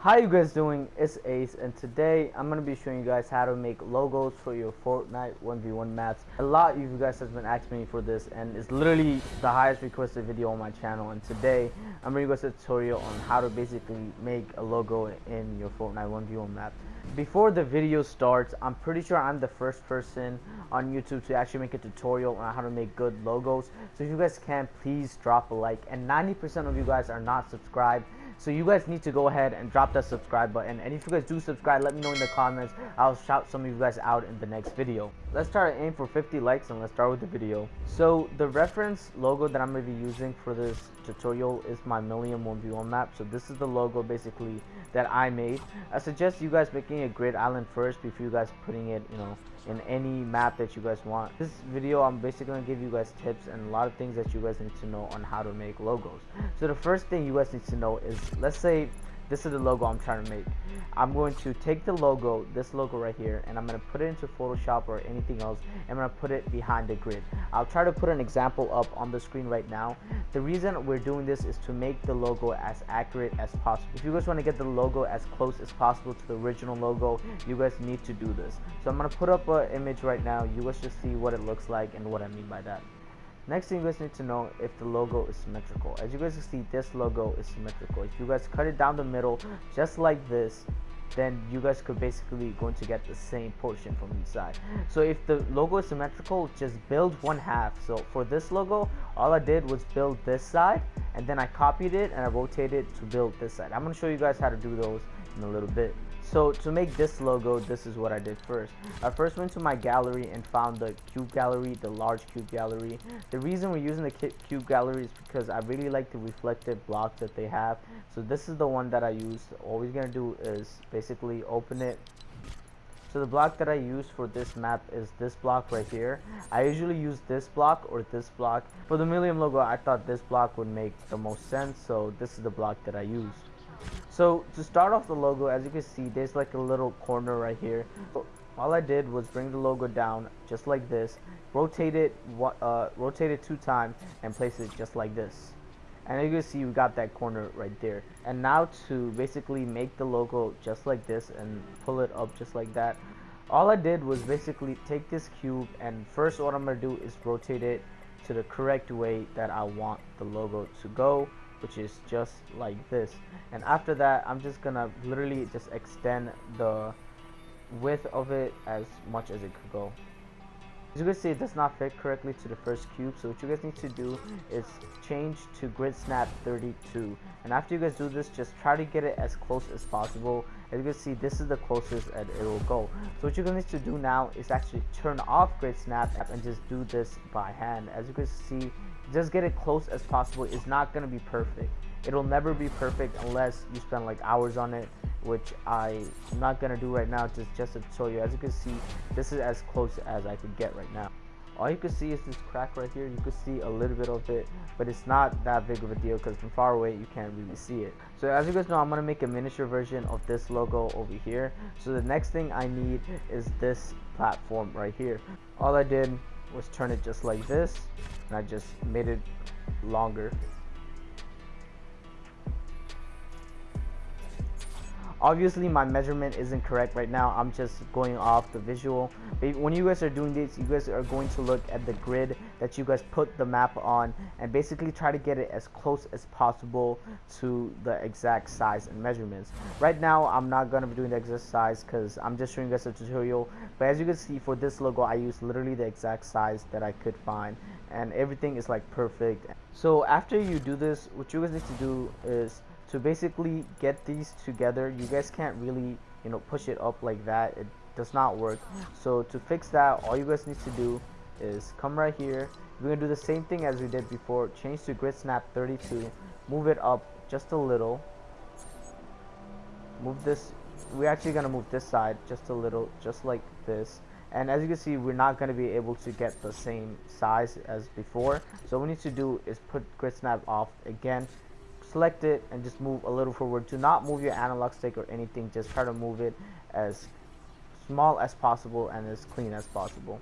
How you guys doing? It's Ace and today I'm going to be showing you guys how to make logos for your Fortnite 1v1 maps. A lot of you guys have been asking me for this and it's literally the highest requested video on my channel and today I'm bringing you guys a tutorial on how to basically make a logo in your Fortnite 1v1 map. Before the video starts, I'm pretty sure I'm the first person on YouTube to actually make a tutorial on how to make good logos. So if you guys can, please drop a like. And 90% of you guys are not subscribed. So you guys need to go ahead and drop that subscribe button. And if you guys do subscribe, let me know in the comments. I'll shout some of you guys out in the next video. Let's try to aim for 50 likes and let's start with the video. So the reference logo that I'm going to be using for this tutorial is my Millennium 1v1 map. So this is the logo basically that I made. I suggest you guys making a grid island first before you guys putting it, you know, in any map that you guys want. This video I'm basically going to give you guys tips and a lot of things that you guys need to know on how to make logos. So the first thing you guys need to know is let's say this is the logo I'm trying to make. I'm going to take the logo, this logo right here, and I'm going to put it into Photoshop or anything else. And I'm going to put it behind the grid. I'll try to put an example up on the screen right now. The reason we're doing this is to make the logo as accurate as possible. If you guys want to get the logo as close as possible to the original logo, you guys need to do this. So I'm going to put up an image right now. You guys just see what it looks like and what I mean by that. Next thing you guys need to know if the logo is symmetrical. As you guys can see, this logo is symmetrical. If you guys cut it down the middle, just like this, then you guys could basically going to get the same portion from each side. So if the logo is symmetrical, just build one half. So for this logo, all I did was build this side, and then I copied it and I rotated to build this side. I'm going to show you guys how to do those in a little bit. So to make this logo, this is what I did first. I first went to my gallery and found the cube gallery, the large cube gallery. The reason we're using the cube gallery is because I really like the reflective block that they have. So this is the one that I use. All we're gonna do is basically open it. So the block that I use for this map is this block right here. I usually use this block or this block. For the Millennium logo, I thought this block would make the most sense. So this is the block that I used. So to start off the logo, as you can see, there's like a little corner right here. So all I did was bring the logo down just like this, rotate it, uh, rotate it two times, and place it just like this. And you can see we got that corner right there. And now to basically make the logo just like this and pull it up just like that, all I did was basically take this cube and first what I'm going to do is rotate it to the correct way that I want the logo to go which is just like this. And after that I'm just gonna literally just extend the width of it as much as it could go. As you can see it does not fit correctly to the first cube so what you guys need to do is change to grid snap 32 and after you guys do this just try to get it as close as possible. As you can see this is the closest that it will go. So what you're to need to do now is actually turn off grid snap and just do this by hand. As you can see just get it close as possible it's not going to be perfect. It'll never be perfect unless you spend like hours on it which I'm not going to do right now just just to show you. As you can see this is as close as I could get right now. All you can see is this crack right here. You can see a little bit of it but it's not that big of a deal because from far away you can't really see it. So as you guys know I'm gonna make a miniature version of this logo over here. So the next thing I need is this platform right here. All I did was turn it just like this and I just made it longer obviously my measurement isn't correct right now. I'm just going off the visual. But when you guys are doing this you guys are going to look at the grid that you guys put the map on and basically try to get it as close as possible to the exact size and measurements. Right now i'm not going to be doing the size because i'm just showing you guys a tutorial. But as you can see for this logo i use literally the exact size that i could find and everything is like perfect. So after you do this what you guys need to do is to basically get these together you guys can't really you know push it up like that. It does not work. So to fix that all you guys need to do is come right here. We're gonna do the same thing as we did before. Change to grid snap 32 move it up just a little. Move this we're actually gonna move this side just a little just like this. And as you can see we're not going to be able to get the same size as before. So what we need to do is put grid snap off again select it and just move a little forward do not move your analog stick or anything just try to move it as small as possible and as clean as possible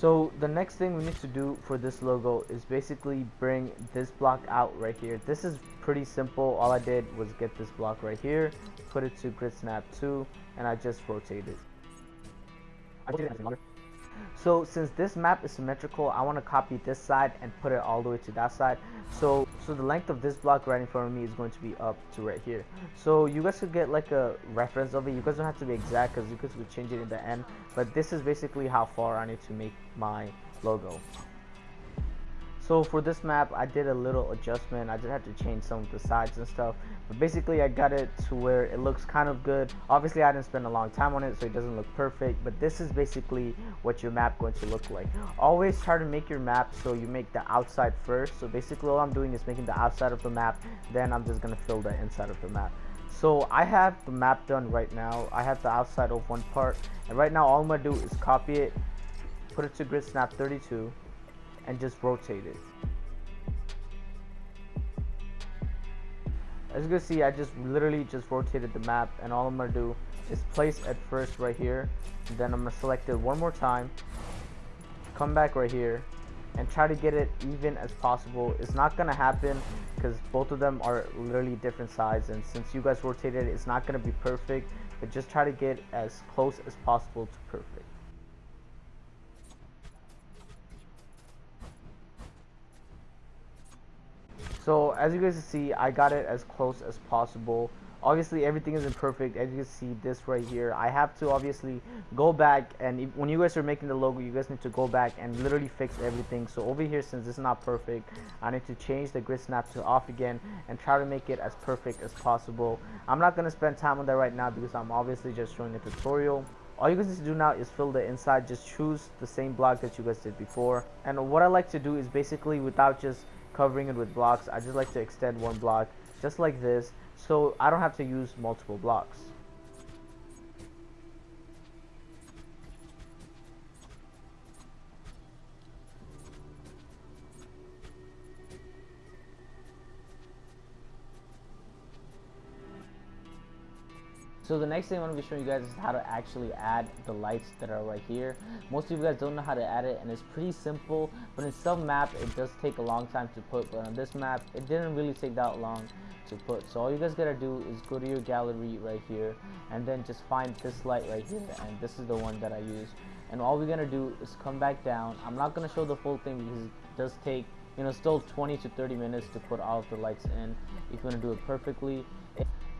So the next thing we need to do for this logo is basically bring this block out right here. This is pretty simple. All I did was get this block right here, put it to grid snap 2, and I just rotated. So since this map is symmetrical, I want to copy this side and put it all the way to that side. So so the length of this block right in front of me is going to be up to right here. So you guys could get like a reference of it. You guys don't have to be exact because you guys could change it in the end. But this is basically how far I need to make my logo. So for this map, I did a little adjustment. I just had to change some of the sides and stuff. But basically, I got it to where it looks kind of good. Obviously, I didn't spend a long time on it, so it doesn't look perfect. But this is basically what your map going to look like. Always try to make your map so you make the outside first. So basically, all I'm doing is making the outside of the map. Then I'm just going to fill the inside of the map. So I have the map done right now. I have the outside of one part. And right now, all I'm going to do is copy it, put it to grid snap 32 and just rotate it. As you can see, I just literally just rotated the map and all I'm going to do is place at first right here. Then I'm going to select it one more time. Come back right here and try to get it even as possible. It's not going to happen because both of them are literally different sides and since you guys rotated it, it's not going to be perfect. But just try to get as close as possible to perfect. So as you guys see, I got it as close as possible. Obviously, everything isn't perfect. As you can see, this right here, I have to obviously go back and if, when you guys are making the logo, you guys need to go back and literally fix everything. So over here, since is not perfect, I need to change the grid snap to off again and try to make it as perfect as possible. I'm not gonna spend time on that right now because I'm obviously just showing a tutorial all you guys need to do now is fill the inside just choose the same block that you guys did before and what I like to do is basically without just covering it with blocks. I just like to extend one block just like this so I don't have to use multiple blocks. So the next thing I'm going to be showing you guys is how to actually add the lights that are right here. Most of you guys don't know how to add it and it's pretty simple but in some map it does take a long time to put but on this map it didn't really take that long to put. So all you guys gotta do is go to your gallery right here and then just find this light right here and this is the one that I use. And all we're gonna do is come back down. I'm not gonna show the full thing because it does take you know still 20 to 30 minutes to put all of the lights in if you want to do it perfectly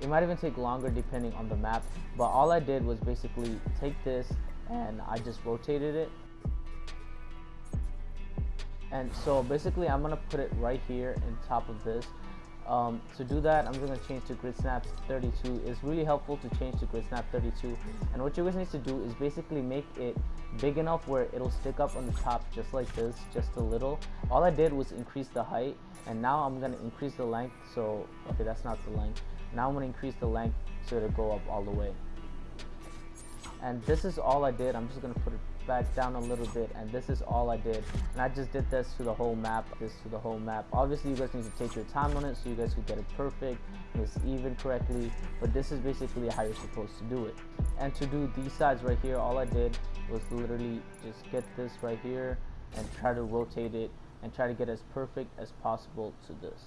it might even take longer depending on the map, but all I did was basically take this and I just rotated it. And so basically I'm gonna put it right here in top of this. Um, to do that, I'm gonna change to grid snap 32. It's really helpful to change to grid snap 32. And what you guys need to do is basically make it big enough where it'll stick up on the top just like this, just a little. All I did was increase the height and now I'm gonna increase the length. So, okay, that's not the length. Now I'm going to increase the length so it'll go up all the way. And this is all I did. I'm just going to put it back down a little bit. And this is all I did. And I just did this to the whole map this to the whole map. Obviously you guys need to take your time on it so you guys can get it perfect and it's even correctly. But this is basically how you're supposed to do it. And to do these sides right here all I did was literally just get this right here and try to rotate it and try to get as perfect as possible to this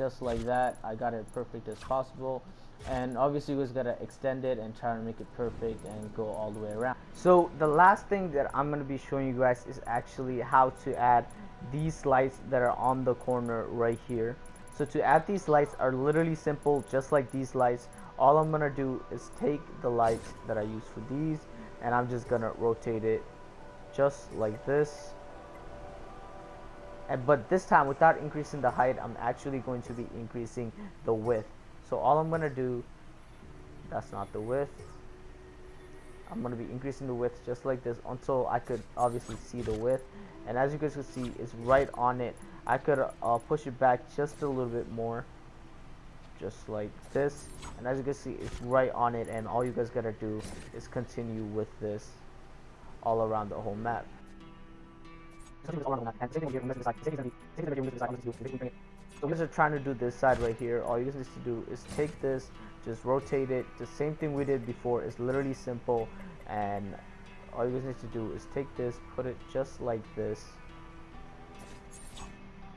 just like that I got it perfect as possible. And obviously just gotta extend it and try to make it perfect and go all the way around. So the last thing that I'm gonna be showing you guys is actually how to add these lights that are on the corner right here. So to add these lights are literally simple just like these lights all I'm gonna do is take the lights that I use for these and I'm just gonna rotate it just like this but this time without increasing the height I'm actually going to be increasing the width. So all I'm gonna do that's not the width. I'm gonna be increasing the width just like this until I could obviously see the width. And as you guys can see it's right on it. I could uh, push it back just a little bit more just like this. And as you can see it's right on it. And all you guys gotta do is continue with this all around the whole map So we're just trying to do this side right here. All you guys need to do is take this, just rotate it. The same thing we did before. It's literally simple. And all you guys need to do is take this, put it just like this.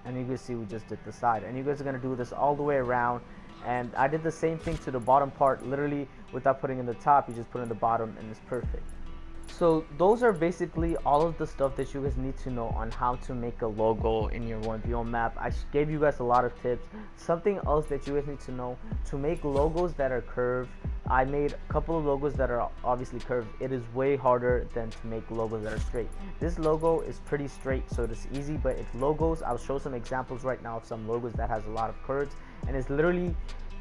And you can see we just did the side. And you guys are going to do this all the way around. And I did the same thing to the bottom part, literally without putting in the top. You just put in the bottom and it's perfect so those are basically all of the stuff that you guys need to know on how to make a logo in your 1v1 map. I gave you guys a lot of tips. Something else that you guys need to know to make logos that are curved i made a couple of logos that are obviously curved. It is way harder than to make logos that are straight. This logo is pretty straight so it's easy but if logos i'll show some examples right now of some logos that has a lot of curves and it's literally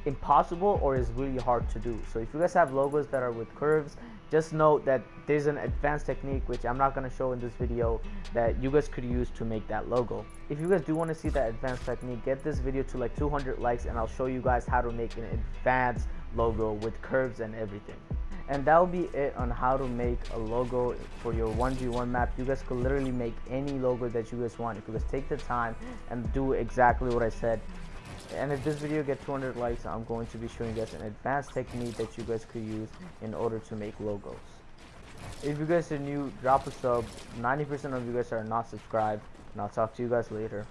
impossible or is really hard to do so if you guys have logos that are with curves just note that there's an advanced technique which I'm not going to show in this video that you guys could use to make that logo. If you guys do want to see that advanced technique, get this video to like 200 likes and I'll show you guys how to make an advanced logo with curves and everything. And that will be it on how to make a logo for your 1v1 map. You guys could literally make any logo that you guys want. If you guys take the time and do exactly what I said, and if this video gets 200 likes i'm going to be showing you guys an advanced technique that you guys could use in order to make logos. If you guys are new drop a sub. 90 percent of you guys are not subscribed and i'll talk to you guys later